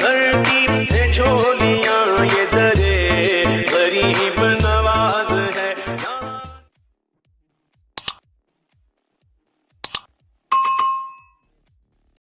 धरती से झोलियाँ ये दरे गरीब